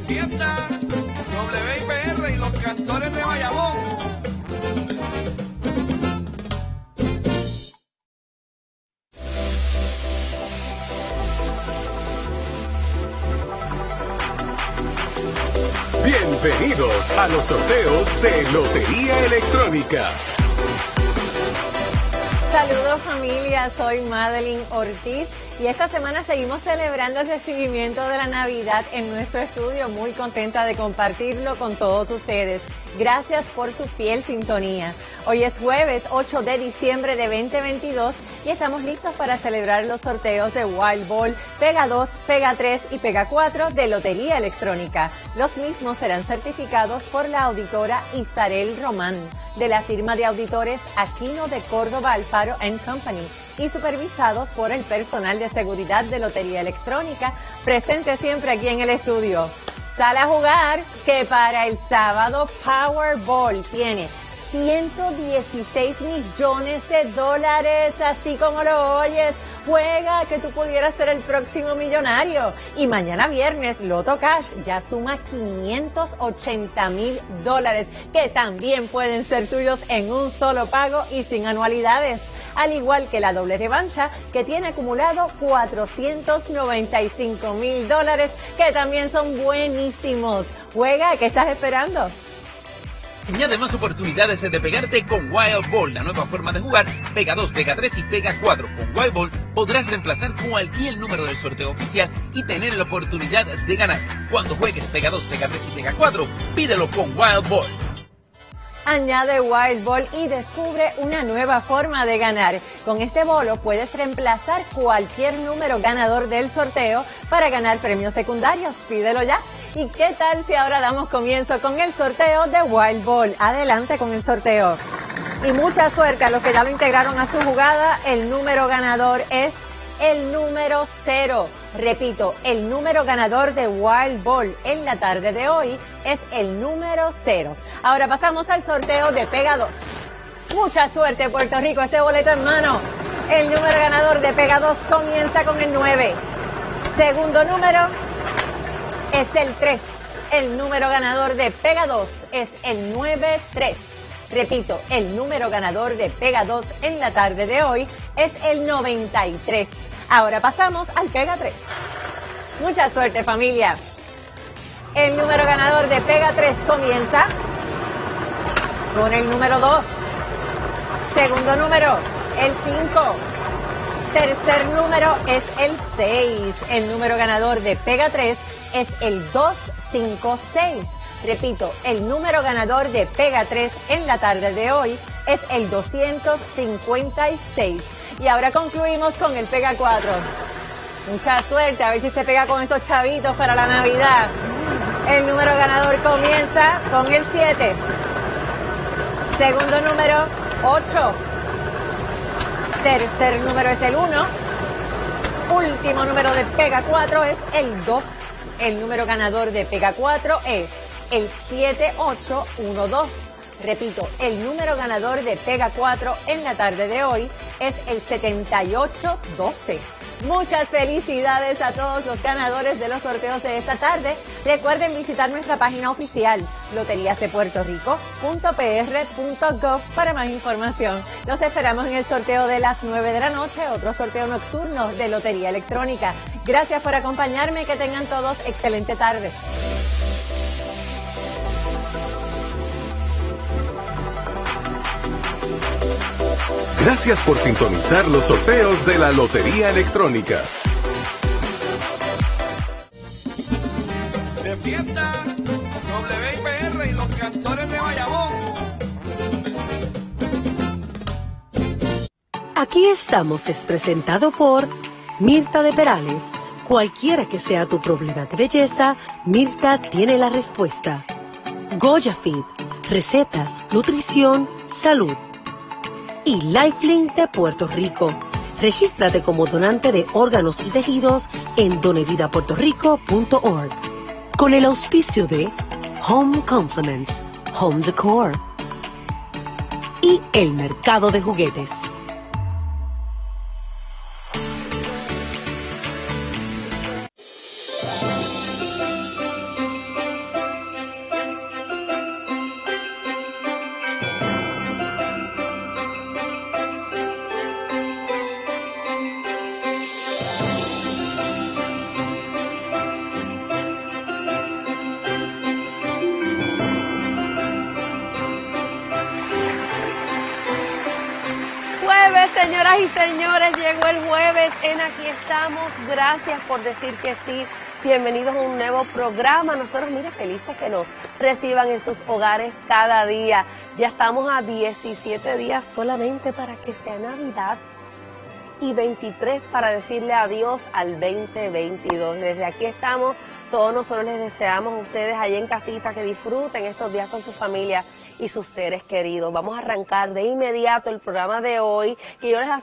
De fiesta, WIPR y los cantores de Bayamón. Bienvenidos a los sorteos de Lotería Electrónica. Saludos familia, soy Madeline Ortiz y esta semana seguimos celebrando el recibimiento de la Navidad en nuestro estudio. Muy contenta de compartirlo con todos ustedes. Gracias por su fiel sintonía. Hoy es jueves 8 de diciembre de 2022 y estamos listos para celebrar los sorteos de Wild Ball, Pega 2, Pega 3 y Pega 4 de Lotería Electrónica. Los mismos serán certificados por la auditora Isarel Román de la firma de auditores Aquino de Córdoba Alfaro Company y supervisados por el personal de seguridad de Lotería Electrónica, presente siempre aquí en el estudio. Sale a jugar que para el sábado Powerball tiene 116 millones de dólares, así como lo oyes. Juega que tú pudieras ser el próximo millonario. Y mañana viernes, Loto Cash ya suma 580 mil dólares, que también pueden ser tuyos en un solo pago y sin anualidades al igual que la doble revancha que tiene acumulado 495 mil dólares que también son buenísimos. Juega, ¿qué estás esperando? Añade más oportunidades de pegarte con Wild Ball, la nueva forma de jugar. Pega 2, Pega 3 y Pega 4. Con Wild Ball podrás reemplazar cualquier número del sorteo oficial y tener la oportunidad de ganar. Cuando juegues Pega 2, Pega 3 y Pega 4, pídelo con Wild Ball. Añade Wild Ball y descubre una nueva forma de ganar. Con este bolo puedes reemplazar cualquier número ganador del sorteo para ganar premios secundarios. Pídelo ya. ¿Y qué tal si ahora damos comienzo con el sorteo de Wild Ball? Adelante con el sorteo. Y mucha suerte a los que ya lo integraron a su jugada. El número ganador es el número cero. Repito, el número ganador de Wild Ball en la tarde de hoy es el número cero. Ahora pasamos al sorteo de Pega 2. Mucha suerte, Puerto Rico, ese boleto en mano. El número ganador de Pega 2 comienza con el 9. Segundo número es el 3. El número ganador de Pega 2 es el 9-3. Repito, el número ganador de Pega 2 en la tarde de hoy es el 93. Ahora pasamos al Pega 3. Mucha suerte familia. El número ganador de Pega 3 comienza con el número 2. Segundo número, el 5. Tercer número es el 6. El número ganador de Pega 3 es el 256. Repito, el número ganador de Pega 3 en la tarde de hoy es el 256. Y ahora concluimos con el Pega 4. Mucha suerte, a ver si se pega con esos chavitos para la Navidad. El número ganador comienza con el 7. Segundo número, 8. Tercer número es el 1. Último número de Pega 4 es el 2. El número ganador de Pega 4 es el 7812. Repito, el número ganador de Pega 4 en la tarde de hoy es el 7812. Muchas felicidades a todos los ganadores de los sorteos de esta tarde. Recuerden visitar nuestra página oficial loteriasdepuertorico.pr.gov para más información. Los esperamos en el sorteo de las 9 de la noche, otro sorteo nocturno de Lotería Electrónica. Gracias por acompañarme, que tengan todos excelente tarde. Gracias por sintonizar los sorteos de la Lotería Electrónica. De fiesta, WIPR y los cantores de Bayamón. Aquí estamos es presentado por Mirta de Perales. Cualquiera que sea tu problema de belleza, Mirta tiene la respuesta. Goya Fit, recetas, nutrición, salud y Lifelink de Puerto Rico. Regístrate como donante de órganos y tejidos en donevidapuertorico.org. Con el auspicio de Home Compliments, Home Decor y el mercado de juguetes. Señoras y señores, llegó el jueves en Aquí estamos. Gracias por decir que sí. Bienvenidos a un nuevo programa. Nosotros, mire, felices que nos reciban en sus hogares cada día. Ya estamos a 17 días solamente para que sea Navidad y 23 para decirle adiós al 2022. Desde aquí estamos, todos nosotros les deseamos a ustedes allá en casita que disfruten estos días con su familia y sus seres queridos. Vamos a arrancar de inmediato el programa de hoy y yo les aseguro